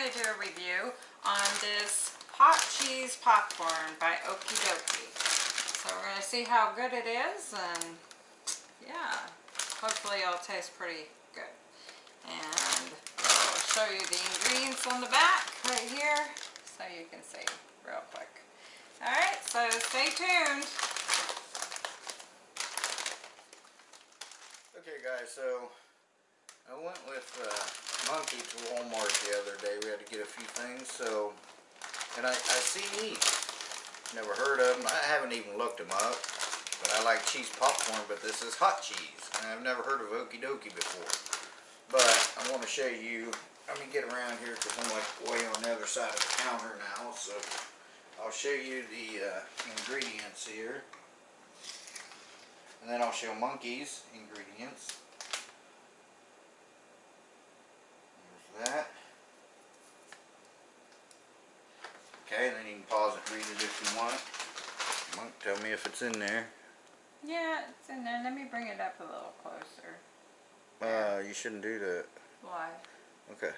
going to do a review on this hot cheese popcorn by Okie Dokie. So we're going to see how good it is and yeah, hopefully it'll taste pretty good. And I'll show you the ingredients on the back right here so you can see real quick. Alright, so stay tuned. Okay guys, so I went with uh, Monkey to Walmart the other day. We had to get a few things, so and I, I see these. Never heard of them. I haven't even looked them up. But I like cheese popcorn, but this is hot cheese. And I've never heard of Okie Dokie before. But I want to show you, let me get around here because I'm like way on the other side of the counter now. So I'll show you the uh, ingredients here. And then I'll show Monkey's ingredients. There's that. Okay, and then you can pause it and read it if you want. Monk, tell me if it's in there. Yeah, it's in there. Let me bring it up a little closer. Uh, you shouldn't do that. Why? Okay.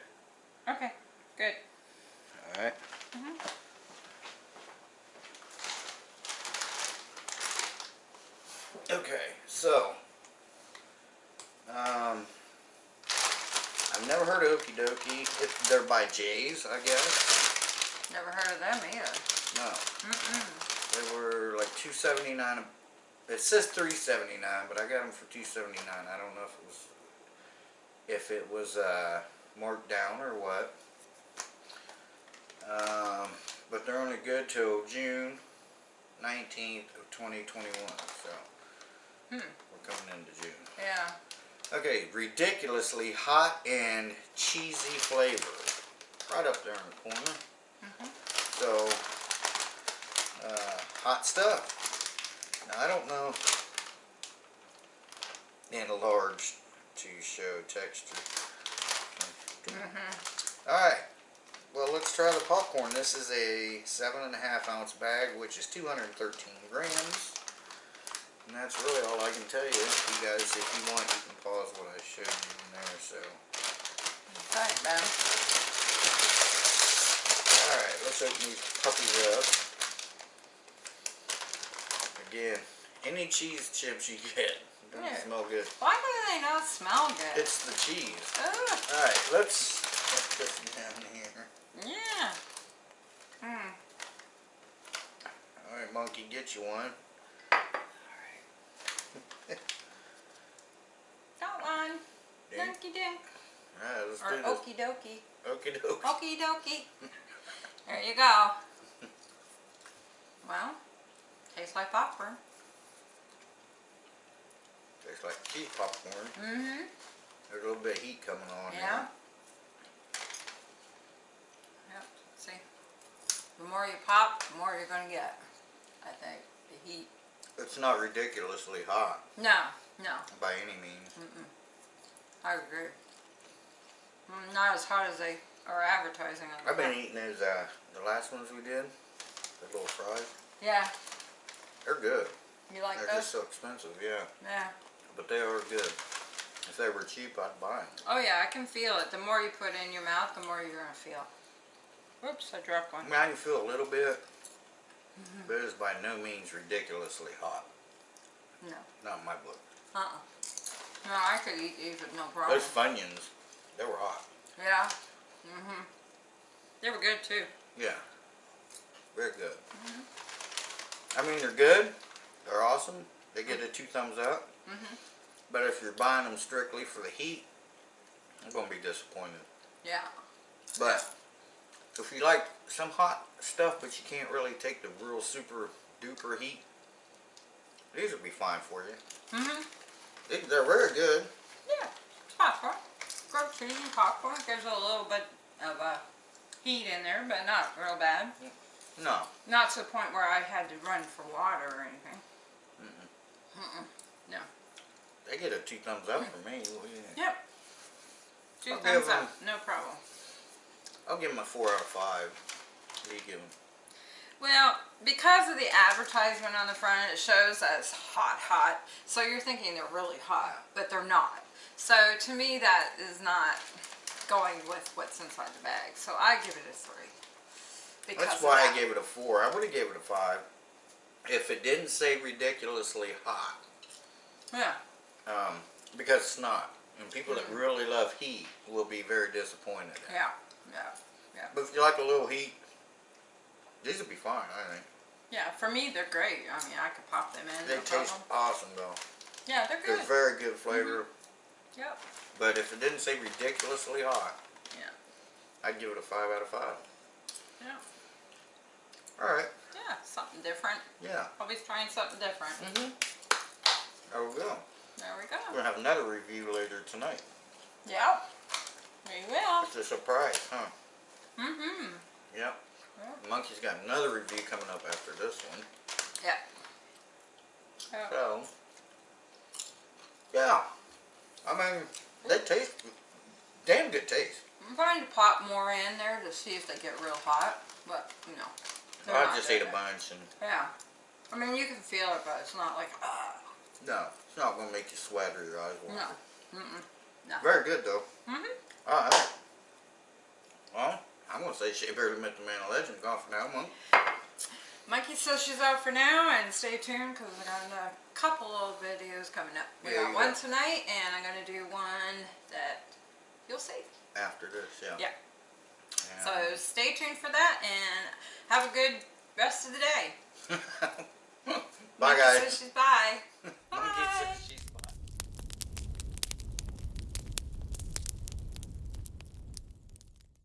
Okay, good. Alright. Mhm. Okay, so. Um. I've never heard of Okie Dokie. If they're by Jay's, I guess. Never heard of them either. No. Mm-mm. They were like two seventy nine. It says three seventy nine, but I got them for two seventy nine. I don't know if it was if it was uh, marked down or what. Um, but they're only good till June nineteenth of twenty twenty one. So Hmm. we're coming into June. Yeah. Okay, ridiculously hot and cheesy flavor. Right up there in the corner. Mhm. So, uh, hot stuff. Now, I don't know enlarged to show texture. Mm-hmm. Alright, well let's try the popcorn. This is a seven and a half ounce bag, which is 213 grams. And that's really all I can tell you. You guys, if you want, you can pause what I showed you in there. So, Alright, man. alright, let's open these puppies up. Again, any cheese chips you get, don't Yeah. smell good. Why do they not smell good? It's the cheese. Ugh. Alright, let's put this down here. Yeah. Hmm. Alright, monkey, get you one. Got one. Donkey dink. Alright, let's Or do this. okie dokie. Okie dokie. Okie dokie. There you go. Well, tastes like popcorn. Tastes like cheese popcorn. Mm-hmm. There's a little bit of heat coming on Yeah. Yep. See, the more you pop, the more you're gonna get. I think the heat. It's not ridiculously hot No, no. by any means. Mm-mm. I agree. Mm, Not as hot as they are advertising I've been eating those, uh, the last ones we did. The little fries. Yeah, They're good. you like They're those? just so expensive, yeah. Yeah. But they are good. If they were cheap, I'd buy them. Oh yeah, I can feel it. The more you put in your mouth, the more you're gonna feel. Oops, I dropped one. I can feel a little bit, Mm-hmm. but it's by no means ridiculously hot. No. Not in my book. Uh-uh. No, I could eat these with no problem. Those Funyuns, they were hot. Yeah. Mm-hmm. They were good too. Yeah. Very good. Mm-hmm. I mean, they're good. They're awesome. They get a two thumbs up. Mhm. But if you're buying them strictly for the heat, I'm going to be disappointed. Yeah. But if you like some hot stuff, but you can't really take the real super duper heat, these would be fine for you. Mm hmm They, they're very good. Yeah. Popcorn. Grilled cheese and popcorn. There's a little bit of uh, heat in there, but not real bad. No. Not to the point where I had to run for water or anything. Mm-mm. Mm-mm. No. They get a two thumbs up for me. Do? Yep. 2 I'll thumbs up. No problem. I'll give them a four out of five. What do you give them? Well, because of the advertisement on the front, it shows that it's hot, hot. So you're thinking they're really hot, but they're not. So to me, that is not going with what's inside the bag. So I give it a three. That's why that. I gave it a four. I would have gave it a five if it didn't say ridiculously hot. Yeah. Um, because it's not. And people that really love heat will be very disappointed. Mm-hmm. Yeah. Yeah. But if you like a little heat, these would be fine, I think. Yeah. For me, they're great. I mean, I could pop them in. They no taste problem. awesome though. Yeah, they're good. They're very good flavor. Yep. But if it didn't say ridiculously hot, Yeah. I'd give it a five out of five. Yeah. Alright, Yeah. Something different. yeah. Always trying something different. Mm-hmm. There we go. There we go. We're gonna have another review later tonight. Yeah. There you will. It's a surprise, huh? Mm-hmm. Yep. Yeah. Monkey's got another review coming up after this one. Yeah. Yeah. So, yeah. I mean, they taste damn good taste. I'm trying to pop more in there to see if they get real hot, but you know. They're I just ate a bunch and Yeah. I mean, you can feel it, but it's not like, ah. no, it's not gonna make you sweat or your eyes water. No. Mm-mm. No. Very good though. Mm-hmm. Alright. Well, I'm gonna say she barely met the man of legend. Gone for now, Monk. Mikey says she's out for now, and stay tuned because I got a couple of videos coming up. We Yeah, got one tonight, and I'm gonna do one that you'll see. After this, yeah. Yeah. Yeah. So stay tuned for that, and have a good rest of the day. Bye guys. bye. Bye.